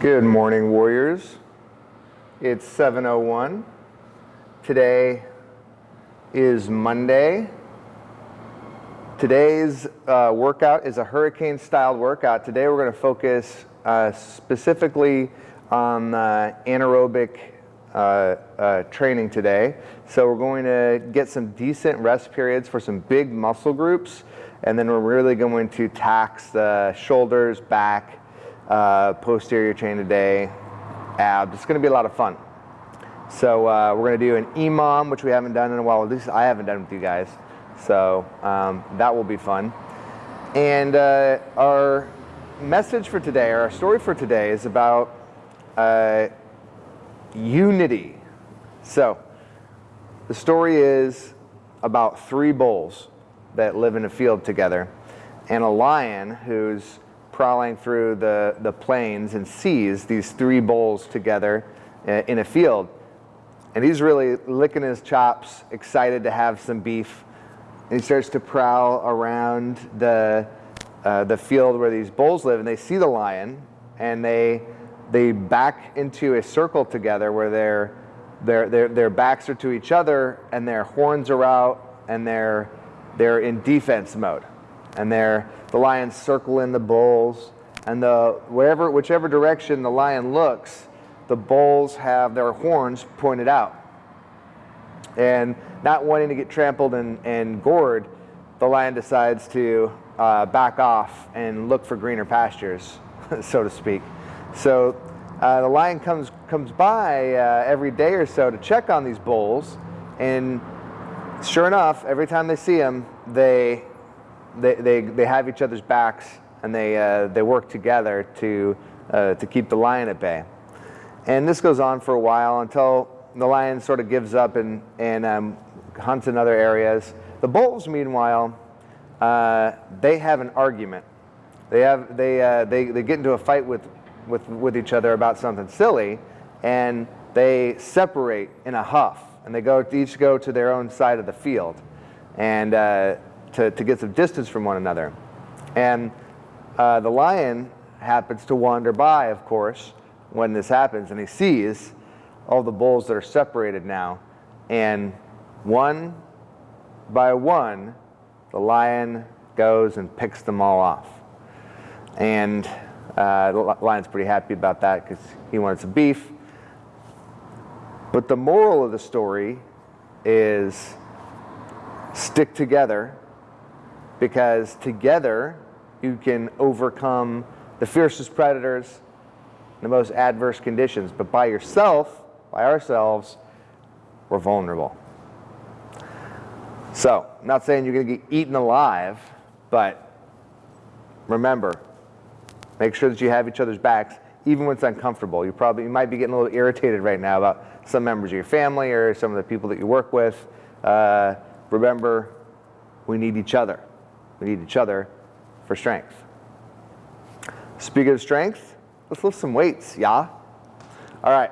Good morning, Warriors. It's 7.01. Today is Monday. Today's uh, workout is a hurricane-styled workout. Today we're going to focus uh, specifically on uh, anaerobic uh, training today. So we're going to get some decent rest periods for some big muscle groups, and then we're really going to tax the shoulders, back, uh, posterior chain today, abs. It's going to be a lot of fun. So uh, we're going to do an EMOM, which we haven't done in a while. At least I haven't done with you guys. So um, that will be fun. And uh, our message for today, or our story for today, is about uh, unity. So the story is about three bulls that live in a field together and a lion who's prowling through the, the plains and sees these three bulls together uh, in a field. And he's really licking his chops, excited to have some beef. And he starts to prowl around the, uh, the field where these bulls live, and they see the lion, and they, they back into a circle together where their, their, their, their backs are to each other, and their horns are out, and they're, they're in defense mode. And they're, the lions circle in the bulls, and the, wherever, whichever direction the lion looks, the bulls have their horns pointed out. And not wanting to get trampled and, and gored, the lion decides to uh, back off and look for greener pastures, so to speak. So uh, the lion comes, comes by uh, every day or so to check on these bulls, and sure enough, every time they see him, they, they, they, they have each other's backs and they, uh, they work together to, uh, to keep the lion at bay. And this goes on for a while until the lion sort of gives up and, and um, hunts in other areas. The bulls, meanwhile, uh, they have an argument. They, have, they, uh, they, they get into a fight with, with, with each other about something silly, and they separate in a huff, and they go each go to their own side of the field, and uh, to, to get some distance from one another. And uh, the lion happens to wander by, of course, when this happens, and he sees all the bulls that are separated now. And one by one, the lion goes and picks them all off. And uh, the lion's pretty happy about that because he wanted some beef. But the moral of the story is stick together because together you can overcome the fiercest predators, the most adverse conditions. But by yourself, by ourselves, we're vulnerable. So, I'm not saying you're going to get eaten alive, but remember, make sure that you have each other's backs, even when it's uncomfortable. You probably you might be getting a little irritated right now about some members of your family or some of the people that you work with. Uh, remember, we need each other. We need each other for strength. Speaking of strength, let's lift some weights, yeah? All right,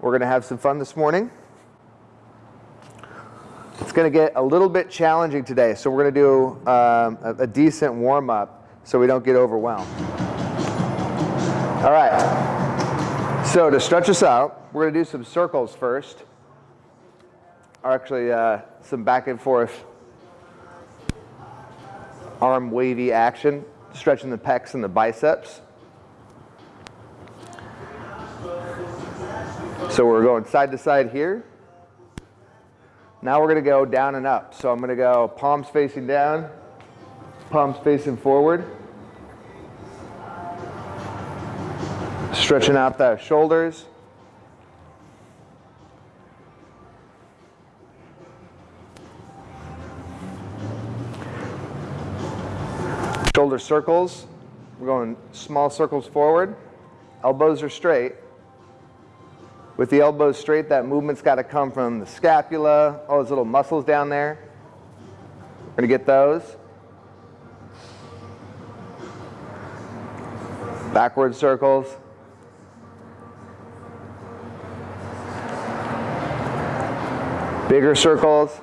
we're gonna have some fun this morning. It's gonna get a little bit challenging today, so we're gonna do um, a, a decent warm up so we don't get overwhelmed. All right, so to stretch us out, we're gonna do some circles first, or actually uh, some back and forth arm wavy action, stretching the pecs and the biceps. So we're going side to side here. Now we're going to go down and up. So I'm going to go palms facing down, palms facing forward. Stretching out the shoulders. Shoulder circles. We're going small circles forward. Elbows are straight. With the elbows straight, that movement's got to come from the scapula, all those little muscles down there. We're going to get those. Backward circles. Bigger circles.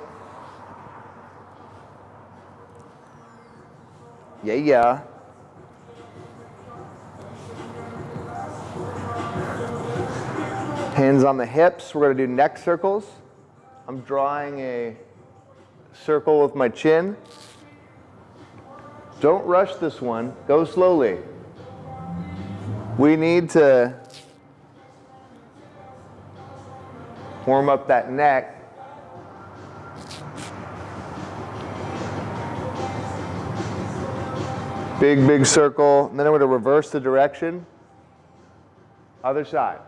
Yeah, yeah. Hands on the hips. We're going to do neck circles. I'm drawing a circle with my chin. Don't rush this one. Go slowly. We need to warm up that neck. Big, big circle. And then I'm going to reverse the direction. Other side.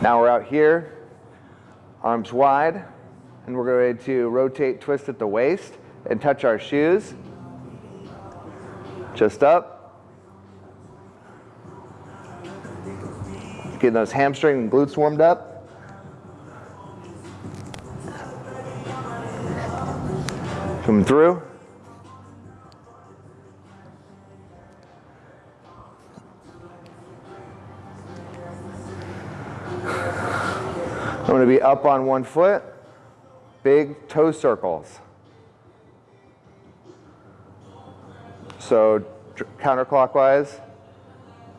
Now we're out here, arms wide, and we're going to rotate, twist at the waist, and touch our shoes. Just up. Getting those hamstring and glutes warmed up. Coming through. I'm going to be up on one foot, big toe circles. So counterclockwise,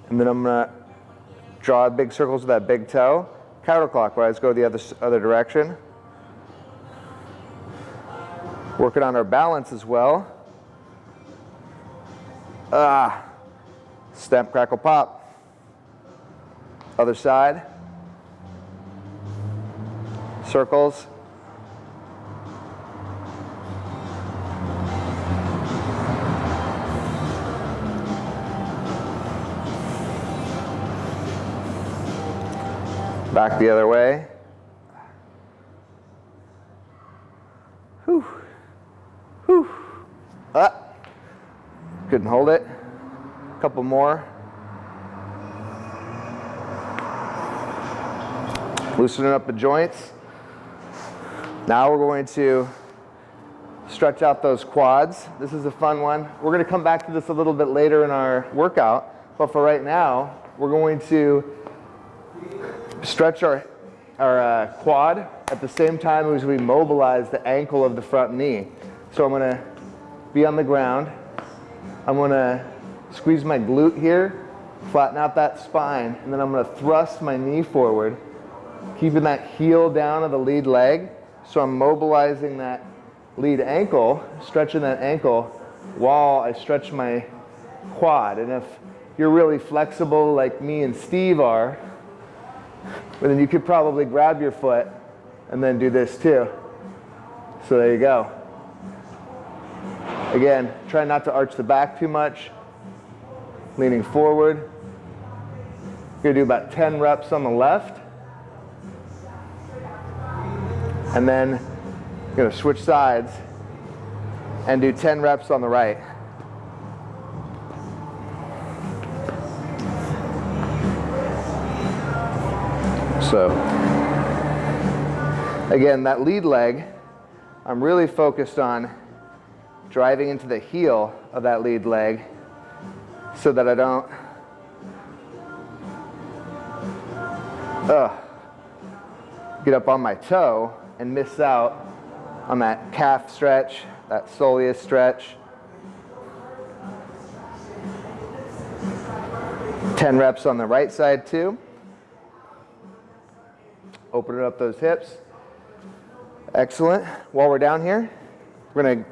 and then I'm to draw big circles with that big toe. Counterclockwise, go the other, other direction. Working on our balance as well. Ah, stamp, crackle, pop. Other side circles. Back the other way. Whew. Whew. Ah. Couldn't hold it. A couple more. Loosening up the joints. Now we're going to stretch out those quads. This is a fun one. We're going to come back to this a little bit later in our workout, but for right now, we're going to stretch our, our uh, quad at the same time as we mobilize the ankle of the front knee. So I'm going to be on the ground. I'm going to squeeze my glute here, flatten out that spine, and then I'm going to thrust my knee forward, keeping that heel down of the lead leg so I'm mobilizing that lead ankle, stretching that ankle while I stretch my quad. And if you're really flexible like me and Steve are, then you could probably grab your foot and then do this too. So there you go. Again, try not to arch the back too much. Leaning forward. You're gonna do about 10 reps on the left. And then you're gonna switch sides and do 10 reps on the right. So, again, that lead leg, I'm really focused on driving into the heel of that lead leg so that I don't uh, get up on my toe and miss out on that calf stretch, that soleus stretch. 10 reps on the right side too. Opening up those hips. Excellent. While we're down here, we're going to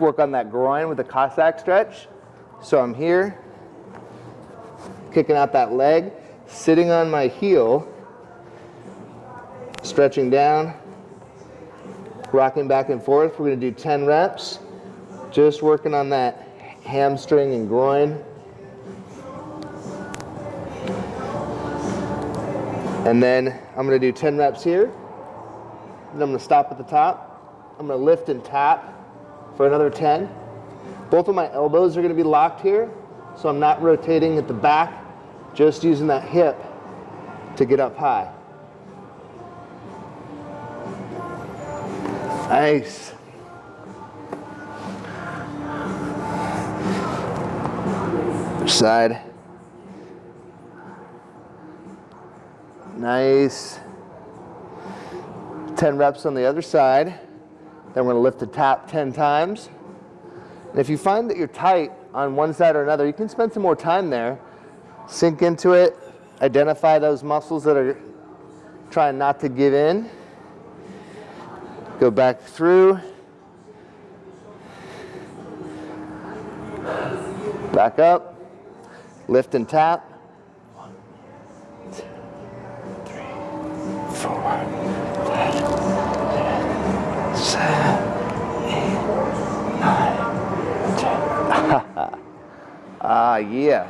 work on that groin with the Cossack stretch. So I'm here, kicking out that leg, sitting on my heel, stretching down, rocking back and forth. We're going to do 10 reps, just working on that hamstring and groin. And then I'm going to do 10 reps here. Then I'm going to stop at the top. I'm going to lift and tap for another 10. Both of my elbows are going to be locked here, so I'm not rotating at the back, just using that hip to get up high. Nice. Side. Nice. 10 reps on the other side. Then we're gonna lift the tap 10 times. And if you find that you're tight on one side or another, you can spend some more time there. Sink into it, identify those muscles that are trying not to give in. Go back through. Back up. Lift and tap. Ah, yeah.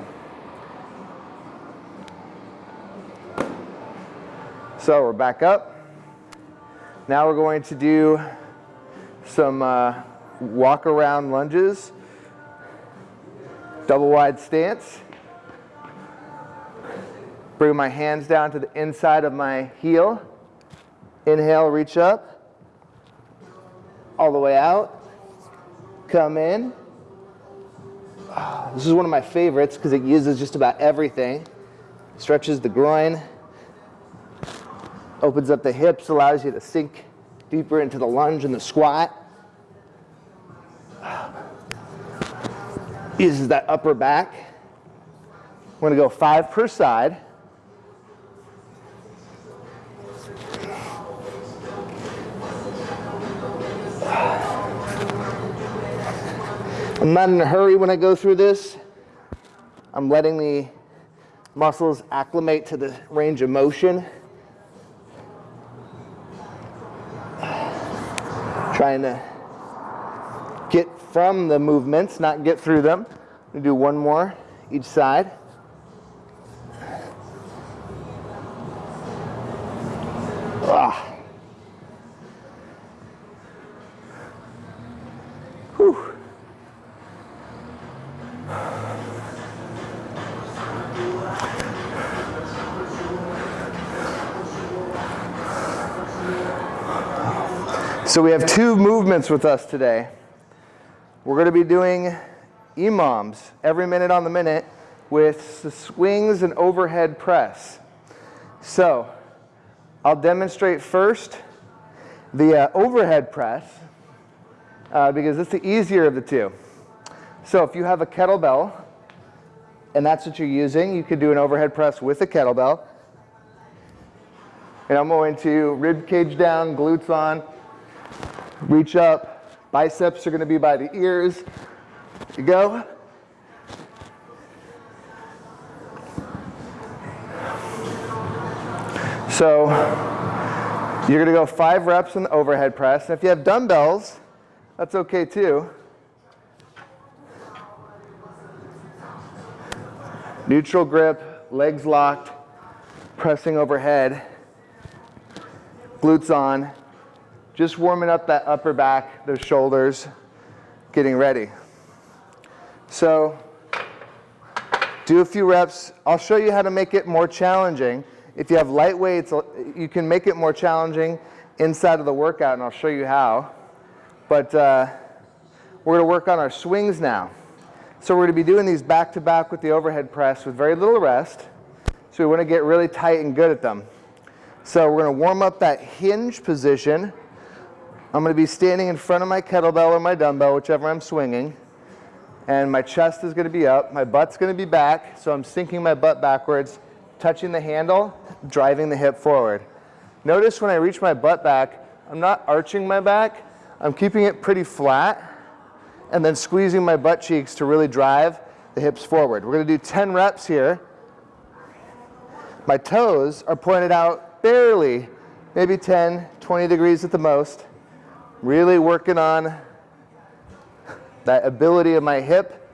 So we're back up. Now we're going to do some uh, walk around lunges, double wide stance. Bring my hands down to the inside of my heel. Inhale, reach up. All the way out. Come in. Ah, this is one of my favorites because it uses just about everything. Stretches the groin, Opens up the hips, allows you to sink deeper into the lunge and the squat. Ah. Uses that upper back. We're gonna go five per side. I'm not in a hurry when I go through this. I'm letting the muscles acclimate to the range of motion. trying to get from the movements, not get through them. We do one more each side. Ah. So we have two movements with us today. We're going to be doing EMOMs every minute on the minute with the swings and overhead press. So I'll demonstrate first the uh, overhead press uh, because it's the easier of the two. So if you have a kettlebell and that's what you're using, you could do an overhead press with a kettlebell. And I'm going to rib cage down, glutes on, Reach up. Biceps are going to be by the ears. You go. So you're going to go five reps in the overhead press. And if you have dumbbells, that's okay too. Neutral grip, legs locked, pressing overhead, glutes on. Just warming up that upper back, those shoulders, getting ready. So do a few reps. I'll show you how to make it more challenging. If you have light weights, you can make it more challenging inside of the workout, and I'll show you how. But uh, we're going to work on our swings now. So we're going to be doing these back-to-back -back with the overhead press with very little rest. So we want to get really tight and good at them. So we're going to warm up that hinge position I'm going to be standing in front of my kettlebell or my dumbbell, whichever I'm swinging, and my chest is going to be up, my butt's going to be back, so I'm sinking my butt backwards, touching the handle, driving the hip forward. Notice when I reach my butt back, I'm not arching my back, I'm keeping it pretty flat, and then squeezing my butt cheeks to really drive the hips forward. We're going to do 10 reps here. My toes are pointed out barely, maybe 10, 20 degrees at the most. Really working on that ability of my hip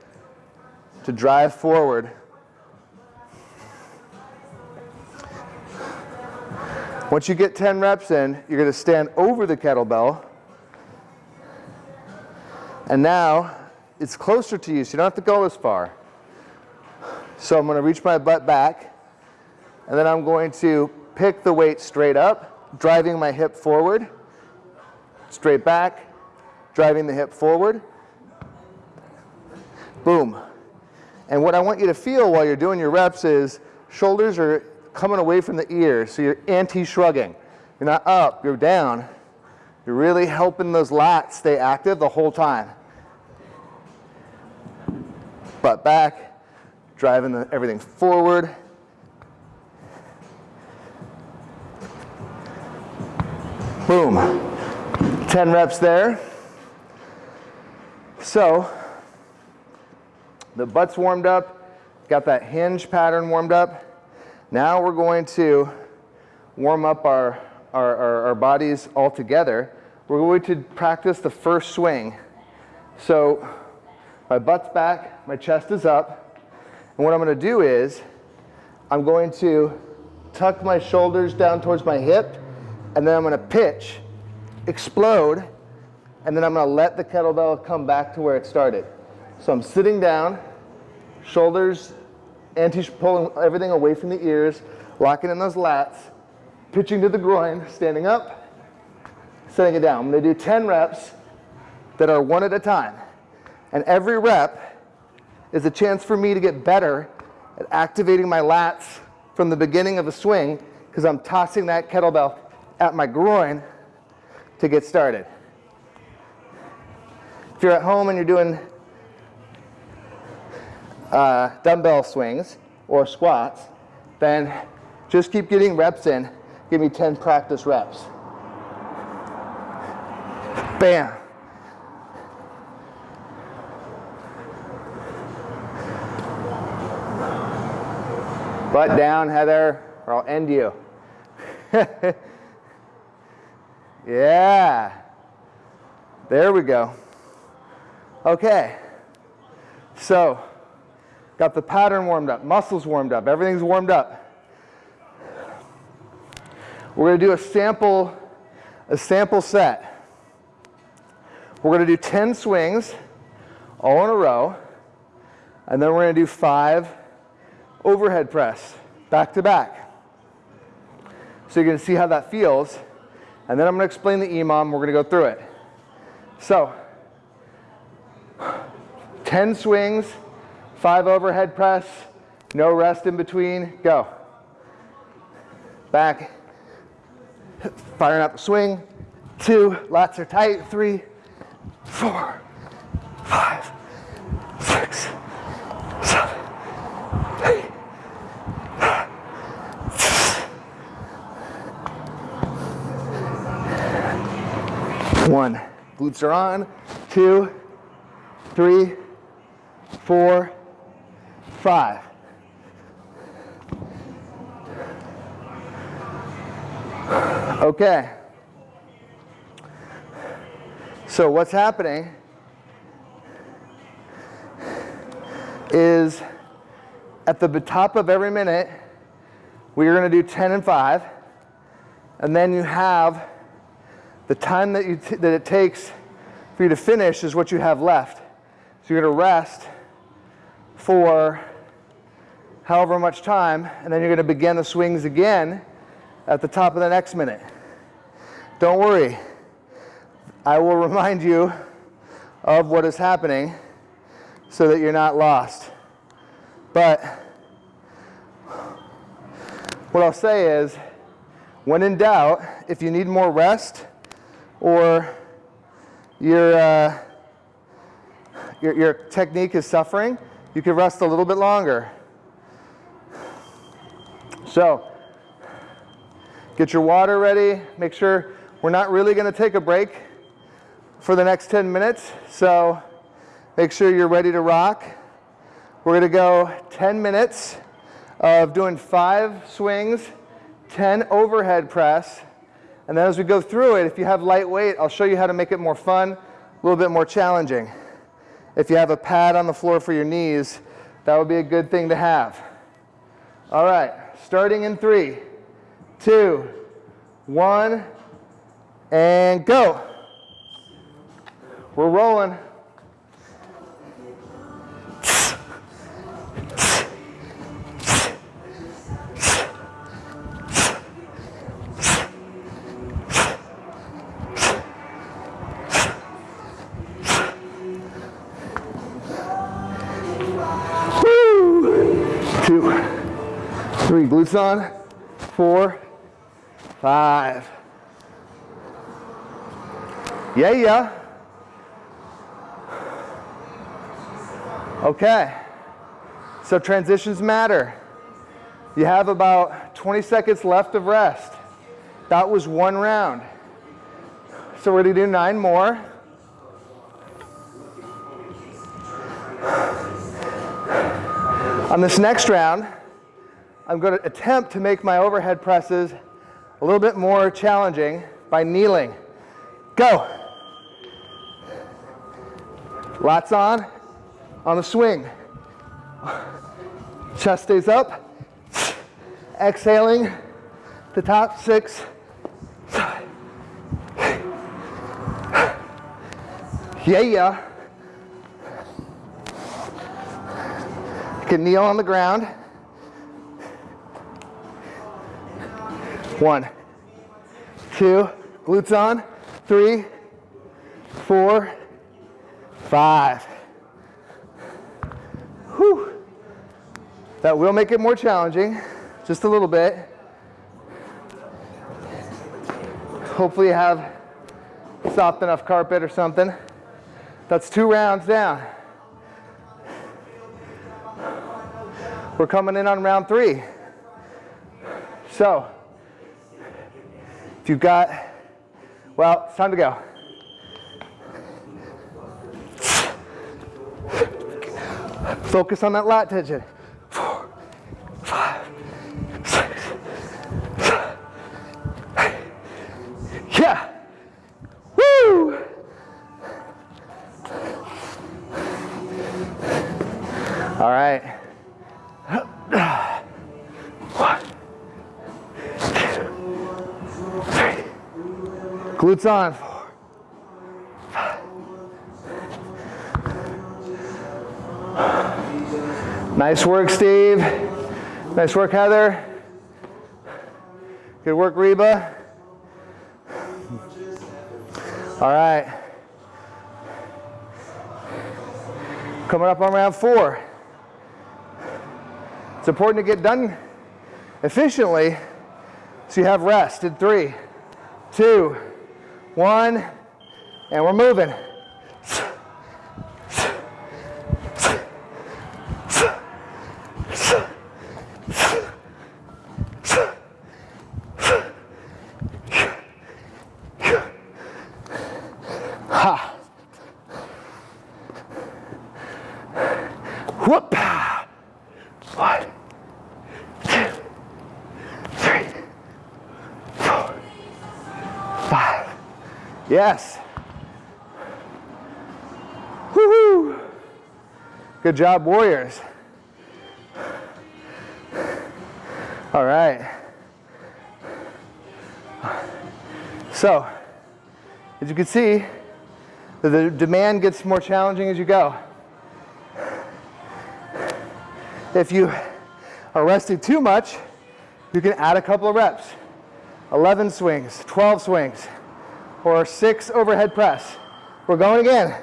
to drive forward. Once you get 10 reps in, you're going to stand over the kettlebell. And now it's closer to you, so you don't have to go as far. So I'm going to reach my butt back, and then I'm going to pick the weight straight up, driving my hip forward straight back, driving the hip forward. Boom. And what I want you to feel while you're doing your reps is shoulders are coming away from the ears, so you're anti-shrugging. You're not up, you're down. You're really helping those lats stay active the whole time. Butt back, driving the, everything forward. Boom. 10 reps there. So, the butt's warmed up, got that hinge pattern warmed up. Now we're going to warm up our, our, our, our bodies all together. We're going to practice the first swing. So my butt's back, my chest is up, and what I'm going to do is I'm going to tuck my shoulders down towards my hip, and then I'm going to pitch, explode, and then I'm going to let the kettlebell come back to where it started. So I'm sitting down, shoulders anti pulling everything away from the ears, locking in those lats, pitching to the groin, standing up, setting it down. I'm going to do 10 reps that are one at a time. And every rep is a chance for me to get better at activating my lats from the beginning of the swing because I'm tossing that kettlebell at my groin to get started. If you're at home and you're doing uh, dumbbell swings or squats, then just keep getting reps in. Give me 10 practice reps. Bam. Butt down, Heather, or I'll end you. yeah. There we go. Okay. So, got the pattern warmed up, muscles warmed up, everything's warmed up. We're going to do a sample, a sample set. We're going to do 10 swings all in a row, and then we're going to do five overhead press back to back. So you're going to see how that feels, and then I'm going to explain the EMOM. We're going to go through it. So, 10 swings, five overhead press, no rest in between, go. Back, firing out the swing, two, lats are tight, three, four, five, six, seven, eight, one. Glutes are on, two, three, four, five. Okay. So what's happening is at the top of every minute, we're going to do 10 and 5. And then you have the time that, you that it takes for you to finish is what you have left. So you're going to rest for however much time, and then you're going to begin the swings again at the top of the next minute. Don't worry. I will remind you of what is happening so that you're not lost. But what I'll say is, when in doubt, if you need more rest or your, uh, your, your technique is suffering, you can rest a little bit longer. So, get your water ready. Make sure we're not really going to take a break for the next 10 minutes. So, make sure you're ready to rock. We're going to go 10 minutes of doing five swings, 10 overhead press. And then as we go through it, if you have light weight, I'll show you how to make it more fun, a little bit more challenging. If you have a pad on the floor for your knees, that would be a good thing to have. All right, starting in three, two, one, and go. We're rolling. Two, three, glutes on. four, five. Yeah, yeah. Okay. So transitions matter. You have about 20 seconds left of rest. That was one round. So we're gonna do nine more. On this next round, I'm going to attempt to make my overhead presses a little bit more challenging by kneeling. Go. Lats on, on the swing. Chest stays up. Exhaling the top six. Yeah, yeah. You can kneel on the ground. One, two, glutes on, three, four, five. Whew. That will make it more challenging, just a little bit. Hopefully you have soft enough carpet or something. That's two rounds down. We're coming in on round three. So, if you've got, well, it's time to go. Focus on that lat tension. Glutes on. Nice work, Steve. Nice work, Heather. Good work, Reba. All right. Coming up on round four. It's important to get done efficiently so you have rest in three, two, one, and we're moving. Ha. Whoop. One, two, three, four, five. Yes. Woohoo. Good job, Warriors. All right. So, as you can see, the demand gets more challenging as you go. If you are resting too much, you can add a couple of reps. 11 swings, 12 swings, or six overhead press. We're going again.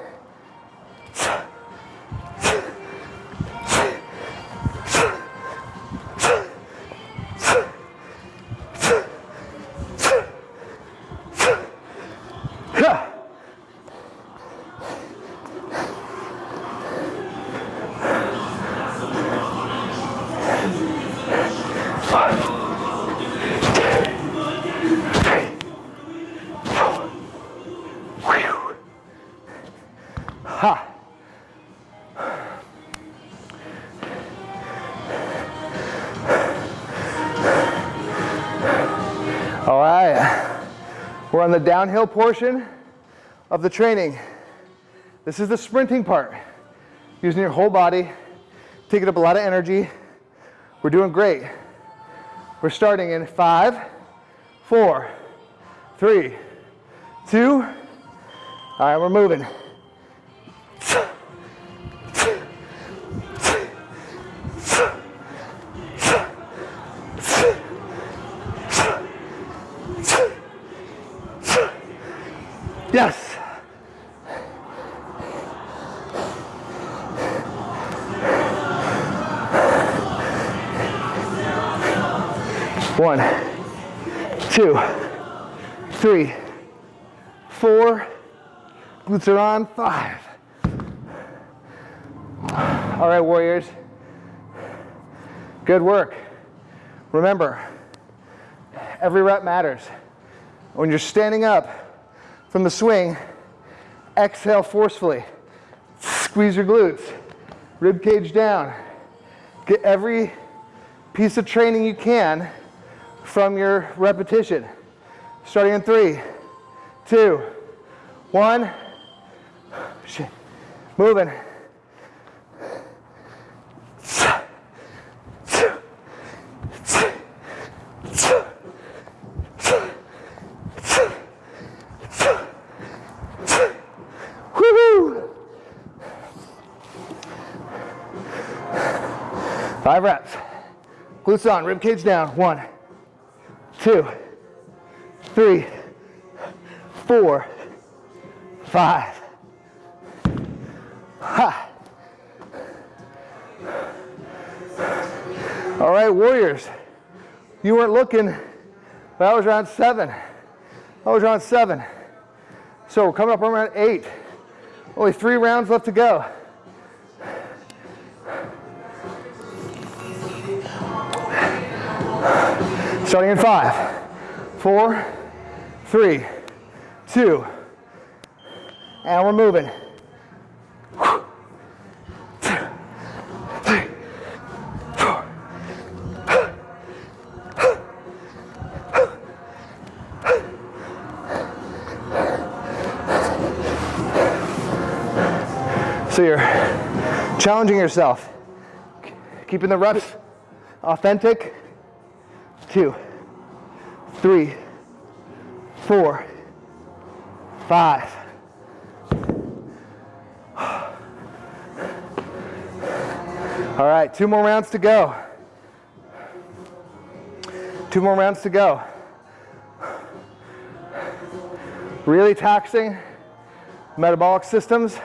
Downhill portion of the training. This is the sprinting part, using your whole body, taking up a lot of energy. We're doing great. We're starting in five, four, three, two. All right, we're moving. Glutes are on. Five. All right, warriors. Good work. Remember, every rep matters. When you're standing up from the swing, exhale forcefully. Squeeze your glutes. Rib cage down. Get every piece of training you can from your repetition. Starting in three, two, one. Shit. Moving. Five reps. Glutes on, rib cage down. One, two, three, four, five. All right, warriors. You weren't looking, but I was around seven. I was around seven. So we're coming up around eight. Only three rounds left to go. Starting in five, four, three, two, and we're moving. Challenging yourself, keeping the reps authentic, two, three, four, five. All right, two more rounds to go. Two more rounds to go. Really taxing metabolic systems,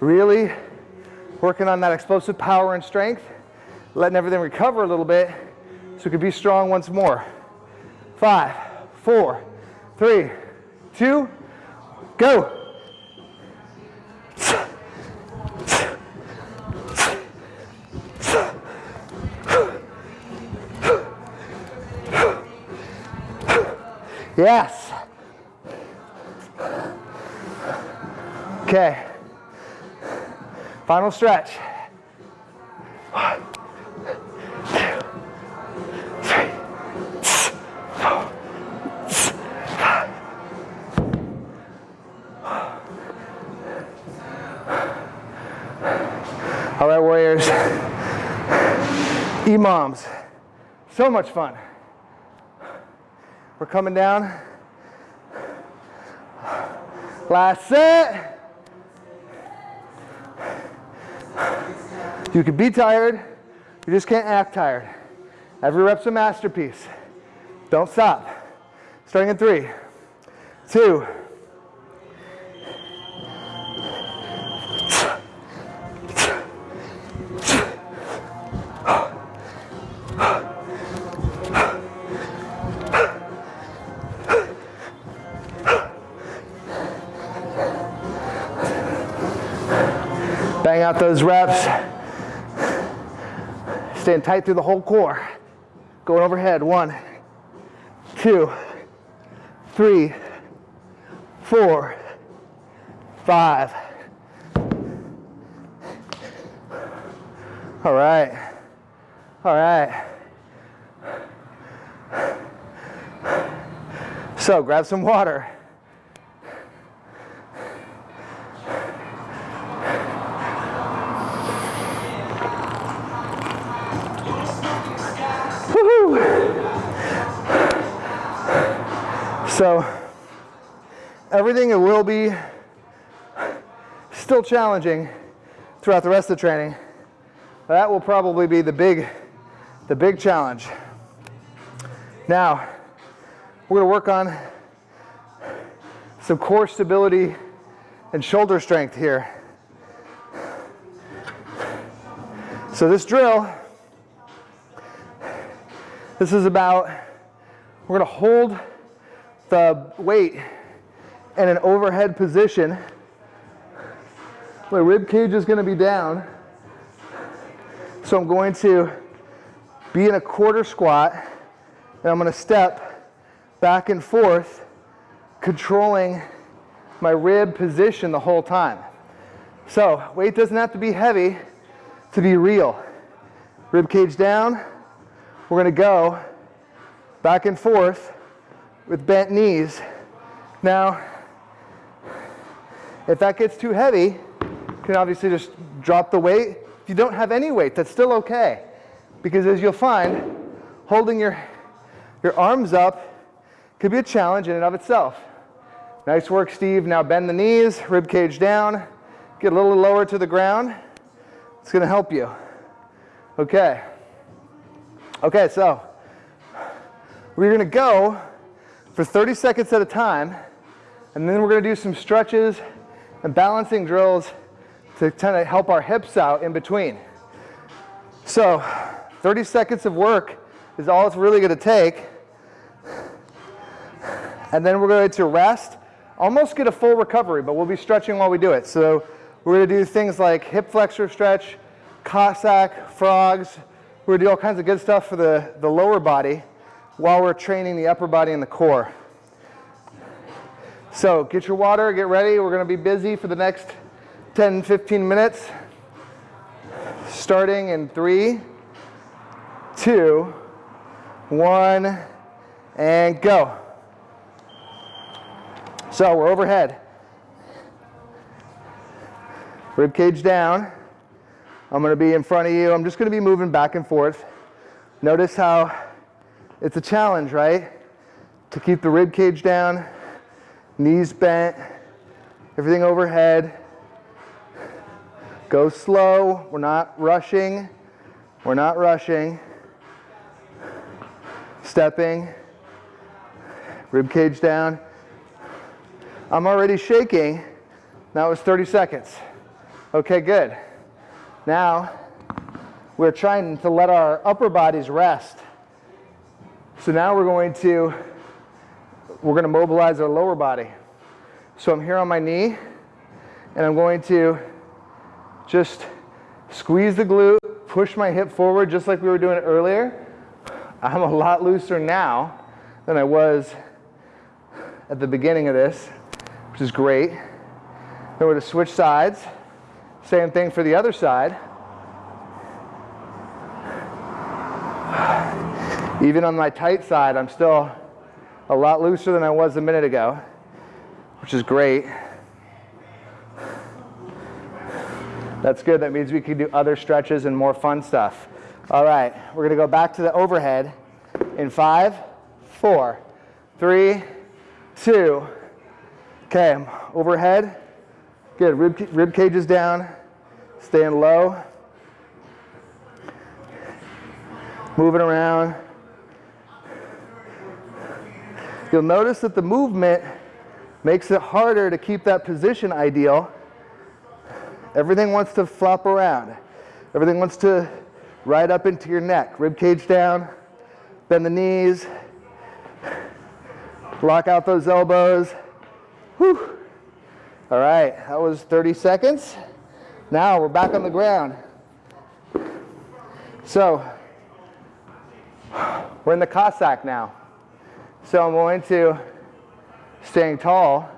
really working on that explosive power and strength, letting everything recover a little bit so we can be strong once more. Five, four, three, two, go. Yes. Okay. Final stretch. EMOMs. So much fun. We're coming down. Last set. You could be tired, you just can't act tired. Every rep's a masterpiece. Don't stop. Starting in three, two, bang out those reps. Staying tight through the whole core. Going overhead. One, two, three, four, five. All right. All right. So grab some water. So everything will be still challenging throughout the rest of the training. That will probably be the big, the big challenge. Now, we're gonna work on some core stability and shoulder strength here. So this drill This is about, we're gonna hold the uh, weight in an overhead position. My rib cage is gonna be down. So I'm going to be in a quarter squat and I'm gonna step back and forth, controlling my rib position the whole time. So weight doesn't have to be heavy to be real. Rib cage down, we're gonna go back and forth with bent knees. Now, if that gets too heavy, you can obviously just drop the weight. If you don't have any weight, that's still okay. Because as you'll find, holding your, your arms up could be a challenge in and of itself. Nice work, Steve. Now bend the knees, rib cage down, get a little lower to the ground. It's gonna help you. Okay. Okay, so we're gonna go for 30 seconds at a time, and then we're gonna do some stretches and balancing drills to kind of help our hips out in between. So 30 seconds of work is all it's really gonna take. And then we're going to rest, almost get a full recovery, but we'll be stretching while we do it. So we're gonna do things like hip flexor stretch, Cossack, frogs. We're gonna do all kinds of good stuff for the, the lower body while we're training the upper body and the core. So get your water, get ready. We're gonna be busy for the next 10, 15 minutes. Starting in three, two, one, and go. So we're overhead. Rib cage down. I'm gonna be in front of you. I'm just gonna be moving back and forth. Notice how it's a challenge, right? To keep the rib cage down, knees bent, everything overhead. Go slow, we're not rushing. We're not rushing. Stepping, rib cage down. I'm already shaking. That was 30 seconds. Okay, good. Now, we're trying to let our upper bodies rest. So now we're going to, we're going to mobilize our lower body. So I'm here on my knee, and I'm going to just squeeze the glute, push my hip forward just like we were doing earlier. I'm a lot looser now than I was at the beginning of this, which is great. Then we're going to switch sides. Same thing for the other side. Even on my tight side, I'm still a lot looser than I was a minute ago, which is great. That's good. That means we can do other stretches and more fun stuff. All right, we're going to go back to the overhead in five, four, three, two. Okay, I'm overhead. Good. Rib, rib cage is down. Staying low. Moving around. You'll notice that the movement makes it harder to keep that position ideal. Everything wants to flop around. Everything wants to ride up into your neck. Rib cage down, bend the knees, lock out those elbows. Whew. All right, that was 30 seconds. Now we're back on the ground. So we're in the Cossack now. So I'm going to, staying tall,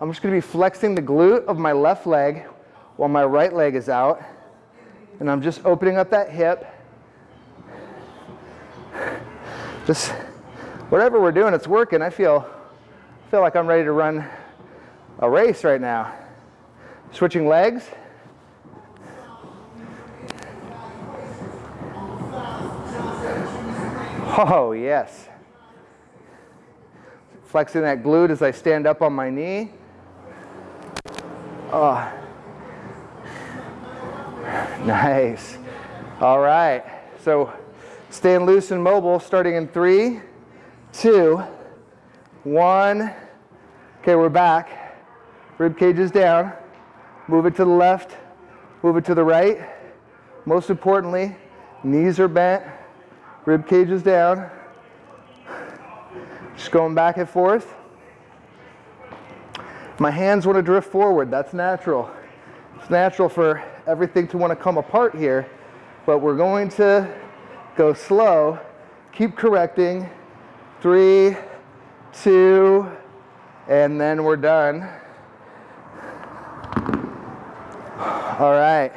I'm just going to be flexing the glute of my left leg while my right leg is out. And I'm just opening up that hip. Just whatever we're doing, it's working. I feel, feel like I'm ready to run a race right now. Switching legs. Oh, yes flexing that glute as I stand up on my knee. Oh. Nice. All right. So staying loose and mobile starting in three, two, one. Okay, we're back. Rib cage is down. Move it to the left, move it to the right. Most importantly, knees are bent, rib cage is down. Just going back and forth. My hands want to drift forward. That's natural. It's natural for everything to want to come apart here, but we're going to go slow, keep correcting. Three, two, and then we're done. All right.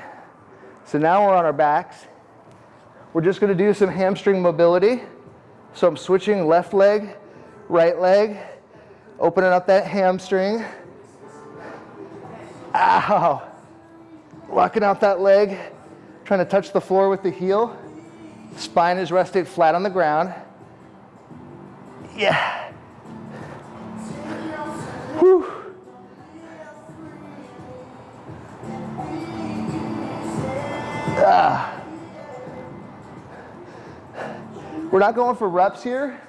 So now we're on our backs. We're just going to do some hamstring mobility. So I'm switching left leg, right leg, opening up that hamstring. Ow. Locking out that leg, trying to touch the floor with the heel. Spine is rested flat on the ground. Yeah. Whew. Ah. We're not going for reps here.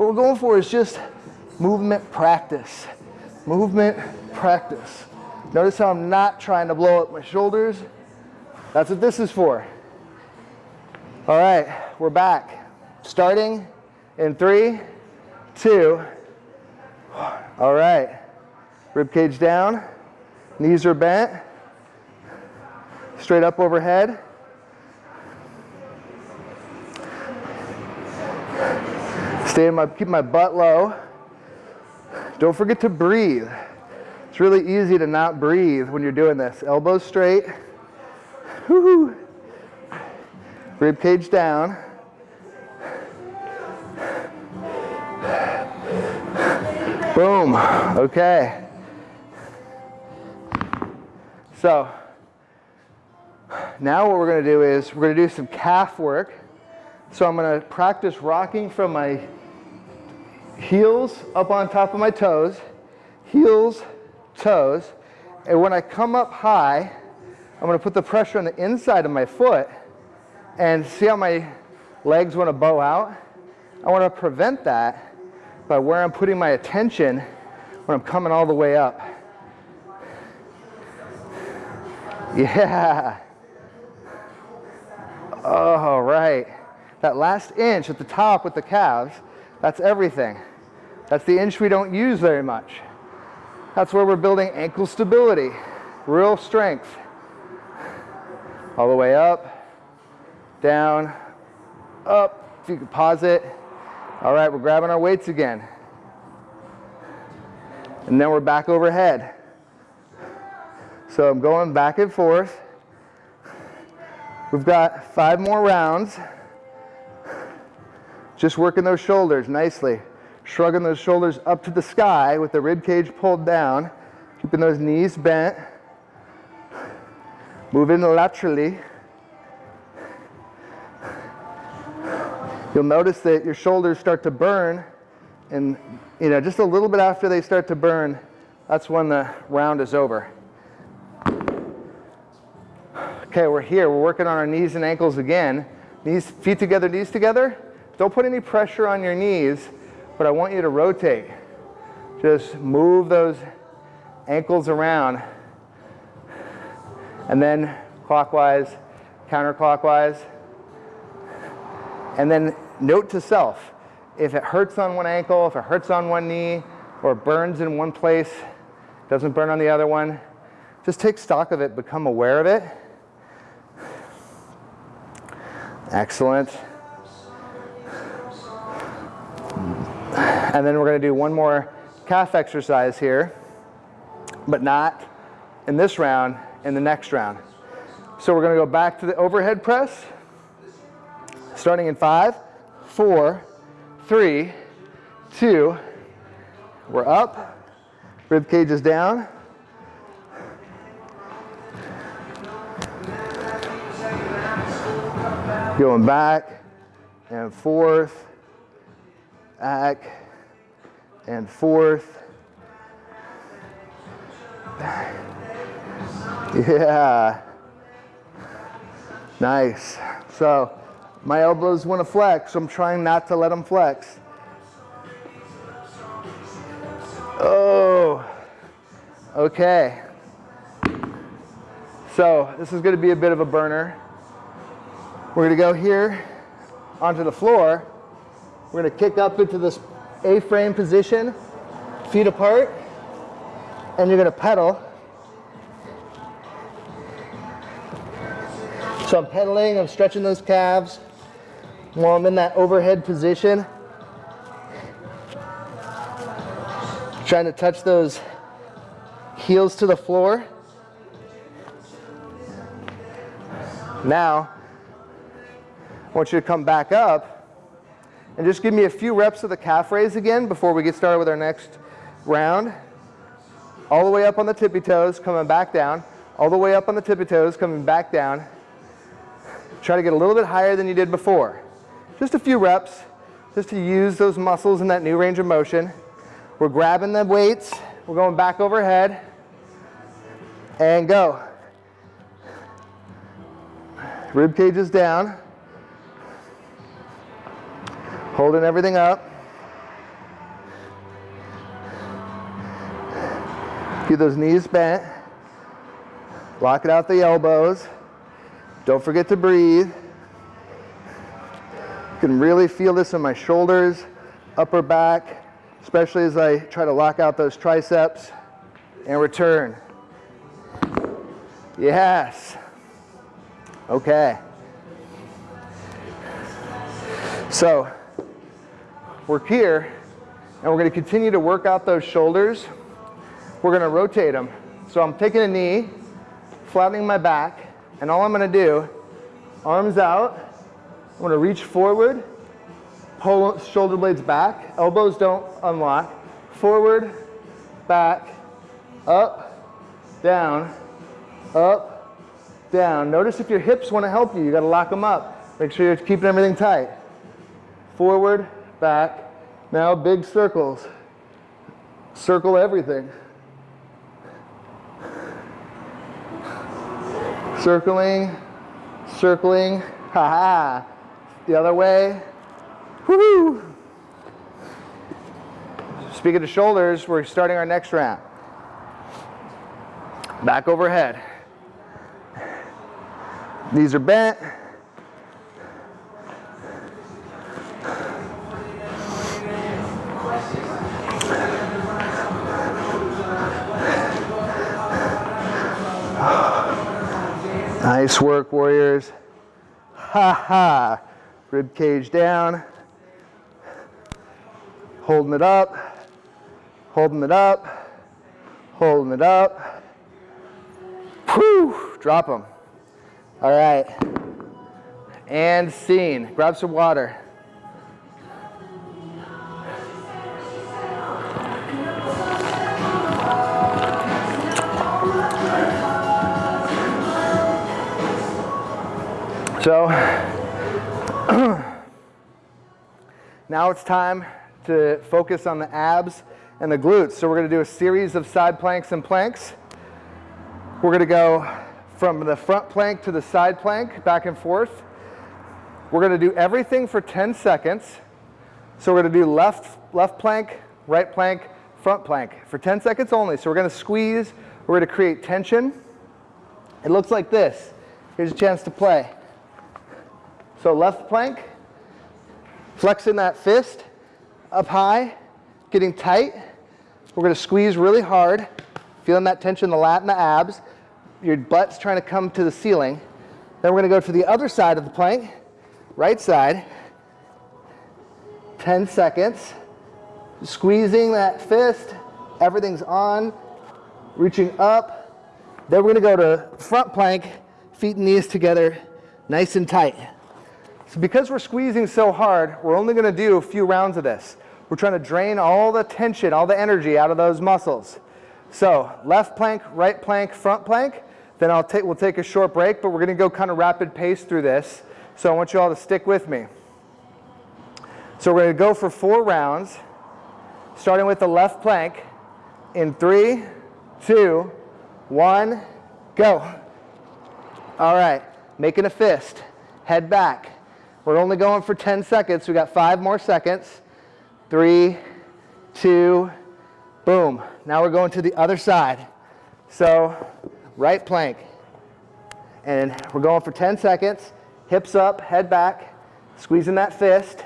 What we're going for is just movement practice. Movement practice. Notice how I'm not trying to blow up my shoulders. That's what this is for. All right, we're back. Starting in three, two. All right. Rib cage down. Knees are bent. Straight up overhead. Stay my, keep my butt low. Don't forget to breathe. It's really easy to not breathe when you're doing this. Elbows straight. Woo-hoo. Rib cage down. Boom. Okay. So now what we're going to do is we're going to do some calf work. So I'm going to practice rocking from my heels up on top of my toes, heels, toes. And when I come up high, I'm going to put the pressure on the inside of my foot and see how my legs want to bow out. I want to prevent that by where I'm putting my attention when I'm coming all the way up. Yeah. All right. That last inch at the top with the calves, that's everything. That's the inch we don't use very much. That's where we're building ankle stability, real strength. All the way up, down, up. If you can pause it. All right, we're grabbing our weights again. And then we're back overhead. So I'm going back and forth. We've got five more rounds. Just working those shoulders nicely shrugging those shoulders up to the sky with the rib cage pulled down, keeping those knees bent, moving laterally. You'll notice that your shoulders start to burn and you know just a little bit after they start to burn, that's when the round is over. Okay, we're here. We're working on our knees and ankles again. Knees, feet together, knees together. Don't put any pressure on your knees but I want you to rotate. Just move those ankles around and then clockwise, counterclockwise. And then note to self, if it hurts on one ankle, if it hurts on one knee, or burns in one place, doesn't burn on the other one, just take stock of it, become aware of it. Excellent. And then we're going to do one more calf exercise here, but not in this round, in the next round. So we're going to go back to the overhead press, starting in five, four, three, two. We're up, rib cage is down. Going back and forth, back, and forth. Yeah. Nice. So my elbows want to flex, so I'm trying not to let them flex. Oh, okay. So this is going to be a bit of a burner. We're going to go here onto the floor. We're to kick up into this A-frame position, feet apart, and you're gonna pedal. So I'm pedaling, I'm stretching those calves while I'm in that overhead position. Trying to touch those heels to the floor. Now, I want you to come back up and just give me a few reps of the calf raise again before we get started with our next round. All the way up on the tippy toes, coming back down. All the way up on the tippy toes, coming back down. Try to get a little bit higher than you did before. Just a few reps, just to use those muscles in that new range of motion. We're grabbing the weights, we're going back overhead, and go. Rib cage is down. Holding everything up. Keep those knees bent. Lock it out the elbows. Don't forget to breathe. You can really feel this in my shoulders, upper back, especially as I try to lock out those triceps and return. Yes. Okay. So we're here and we're going to continue to work out those shoulders. We're going to rotate them. So I'm taking a knee, flattening my back, and all I'm going to do, arms out, I'm going to reach forward, pull shoulder blades back, elbows don't unlock, forward, back, up, down, up, down. Notice if your hips want to help you, you got to lock them up. Make sure you're keeping everything tight. Forward, back. Now big circles. Circle everything. Circling, circling, ha ha. The other way. Woohoo! Speaking of shoulders, we're starting our next round. Back overhead. Knees are bent. Nice work, warriors. Ha ha. Rib cage down. Holding it up. Holding it up. Holding it up. Whew. Drop them. All right. And scene. Grab some water. So now it's time to focus on the abs and the glutes. So we're going to do a series of side planks and planks. We're going to go from the front plank to the side plank, back and forth. We're going to do everything for 10 seconds. So we're going to do left, left plank, right plank, front plank for 10 seconds only. So we're going to squeeze, we're going to create tension. It looks like this. Here's a chance to play. So left plank, flexing that fist up high, getting tight. We're going to squeeze really hard, feeling that tension in the lat and the abs your butt's trying to come to the ceiling. Then we're going to go to the other side of the plank, right side. 10 seconds. Squeezing that fist. Everything's on. Reaching up. Then we're going to go to front plank, feet and knees together, nice and tight. So because we're squeezing so hard, we're only going to do a few rounds of this. We're trying to drain all the tension, all the energy out of those muscles. So left plank, right plank, front plank. Then I'll take, we'll take a short break, but we're going to go kind of rapid pace through this. So I want you all to stick with me. So we're going to go for four rounds, starting with the left plank in three, two, one, go. All right, making a fist, head back. We're only going for 10 seconds. We got five more seconds. Three, two, boom. Now we're going to the other side. So right plank. And we're going for 10 seconds. Hips up, head back, squeezing that fist.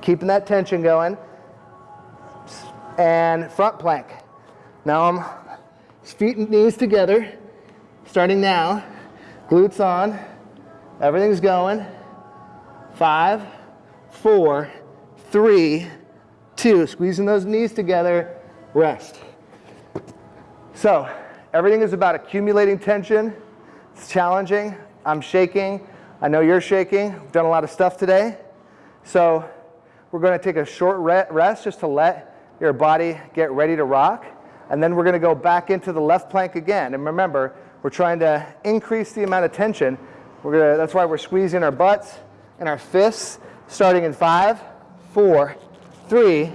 keeping that tension going. And front plank. Now I'm feet and knees together, starting now. Glutes on, everything's going. Five, four, three, two. Squeezing those knees together, rest. So everything is about accumulating tension. It's challenging. I'm shaking. I know you're shaking. We've done a lot of stuff today. So we're going to take a short rest just to let your body get ready to rock. And then we're going to go back into the left plank again. And remember, we're trying to increase the amount of tension. We're gonna, that's why we're squeezing our butts and our fists, starting in five, four, three,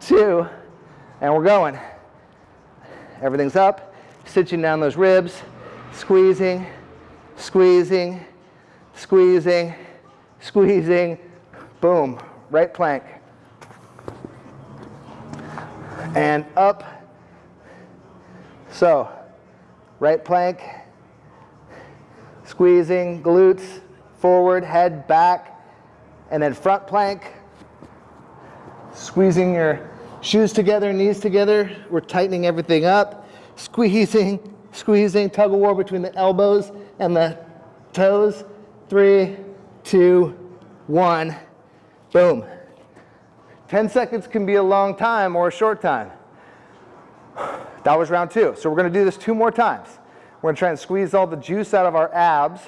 two, and we're going. Everything's up, stitching down those ribs, squeezing, squeezing, squeezing, squeezing, boom, right plank. And up. So, right plank, squeezing, glutes, forward, head, back, and then front plank, squeezing your shoes together, knees together. We're tightening everything up, squeezing, squeezing, tug of war between the elbows and the toes. Three, two, one, boom. 10 seconds can be a long time or a short time. That was round two. So we're going to do this two more times. We're going to try and squeeze all the juice out of our abs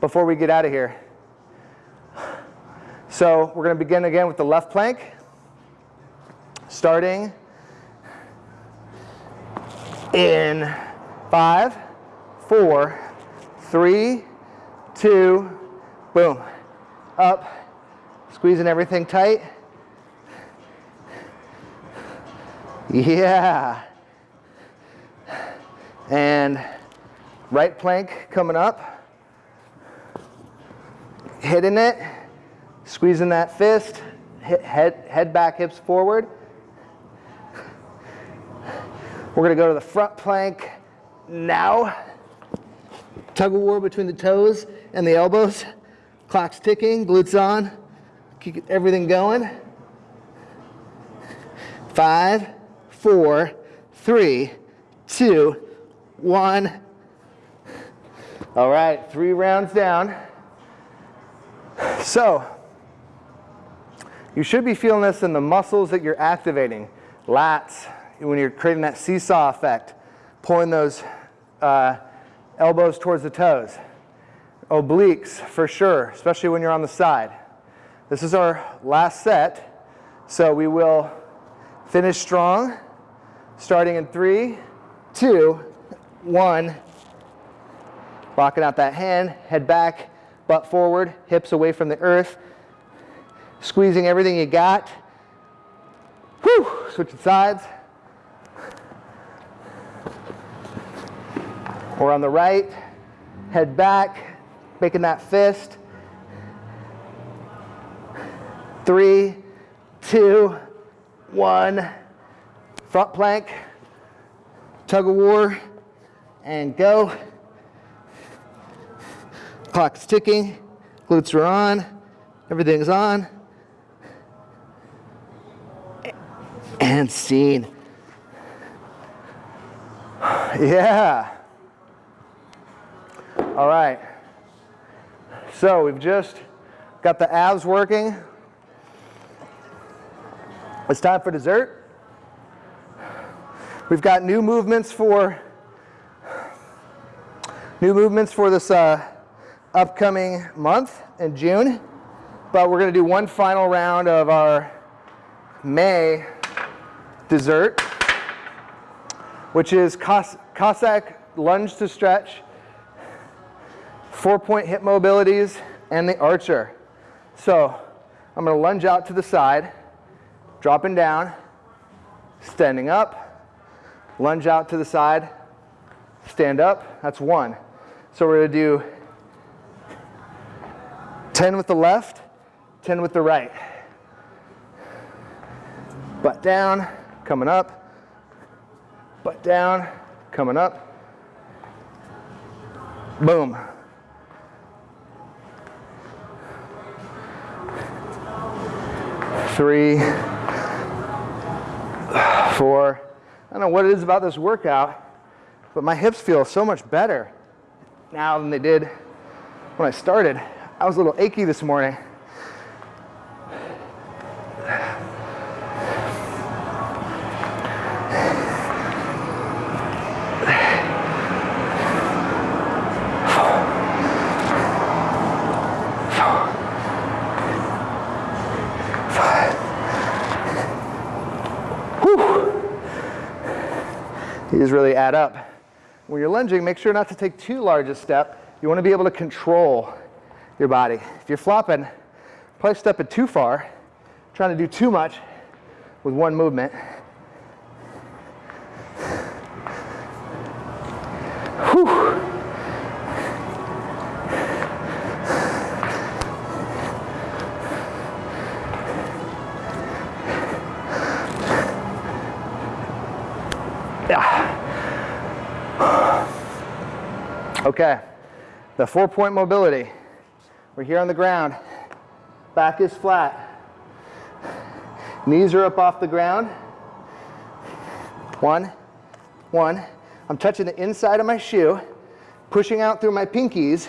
before we get out of here. So we're going to begin again with the left plank, starting in five, four, three, two, boom. Up, squeezing everything tight. Yeah. And right plank coming up. Hitting it, squeezing that fist, head, head back, hips forward. We're gonna go to the front plank now. Tug of war between the toes and the elbows. Clock's ticking, glutes on. Keep everything going. Five, four, three, two, one. All right, three rounds down. So, you should be feeling this in the muscles that you're activating. Lats, when you're creating that seesaw effect, pulling those uh, elbows towards the toes. Obliques, for sure, especially when you're on the side. This is our last set, so we will finish strong, starting in three, two, one. Locking out that hand, head back, butt forward, hips away from the earth. Squeezing everything you got. Whew, switching sides. Or on the right, head back, making that fist. Three, two, one. Front plank, tug of war, and go. Clock's ticking, glutes are on, everything's on. And scene. Yeah. All right. So we've just got the abs working. It's time for dessert. We've got new movements for new movements for this uh, upcoming month in June, but we're going to do one final round of our May dessert, which is Cos Cossack lunge to stretch four point hip mobilities, and the archer. So I'm going to lunge out to the side, dropping down, standing up, lunge out to the side, stand up. That's one. So we're to do 10 with the left, 10 with the right. Butt down, coming up, butt down, coming up. Boom. three, four. I don't know what it is about this workout, but my hips feel so much better now than they did when I started. I was a little achy this morning. These really add up. When you're lunging, make sure not to take too large a step. You want to be able to control your body. If you're flopping, probably stepping too far, trying to do too much with one movement. Okay, the four point mobility. We're here on the ground. Back is flat. Knees are up off the ground. One, one. I'm touching the inside of my shoe, pushing out through my pinkies,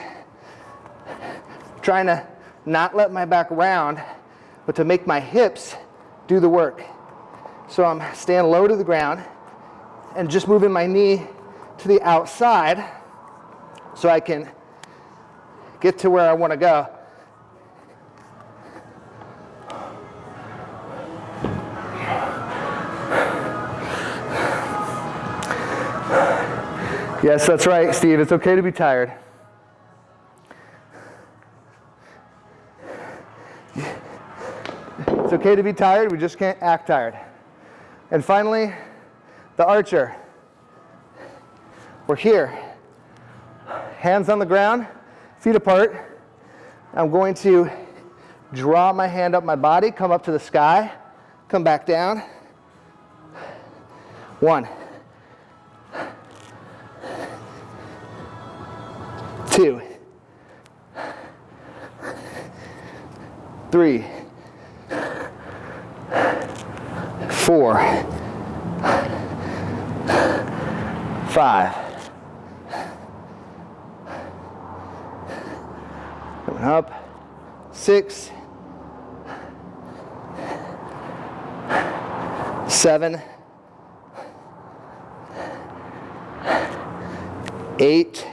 trying to not let my back round, but to make my hips do the work. So I'm staying low to the ground and just moving my knee to the outside so I can get to where I want to go. Yes, that's right, Steve. It's okay to be tired. It's okay to be tired, we just can't act tired. And finally, the archer. We're here. Hands on the ground, feet apart. I'm going to draw my hand up my body, come up to the sky, come back down. One. Two. Three. Four. Five. Up. six, seven, eight,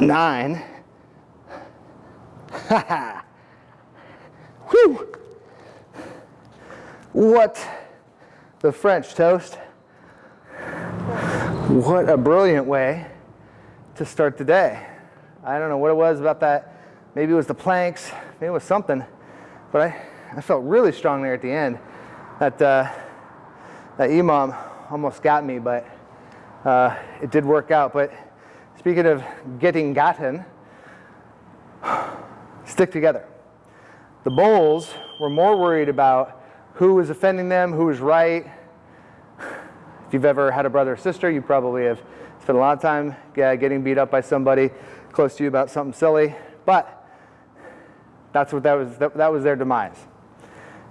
nine. Whew. What the French toast. What a brilliant way to start the day. I don't know what it was about that. Maybe it was the planks, maybe it was something, but I, I felt really strong there at the end. That, uh, that EMOM almost got me, but uh, it did work out. But speaking of getting gotten, stick together. The Bulls were more worried about who was offending them, who was right. If you've ever had a brother or sister, you probably have spent a lot of time getting beat up by somebody close to you about something silly. But that's what that was, that, that was their demise.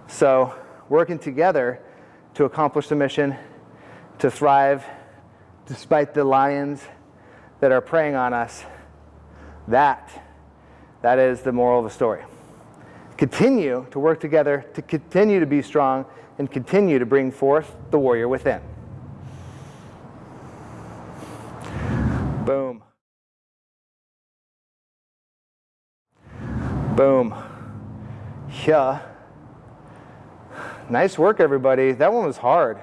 So working together to accomplish the mission, to thrive despite the lions that are preying on us, that, that is the moral of the story. Continue to work together, to continue to be strong, and continue to bring forth the warrior within. Boom. Boom. Yeah. Nice work, everybody. That one was hard.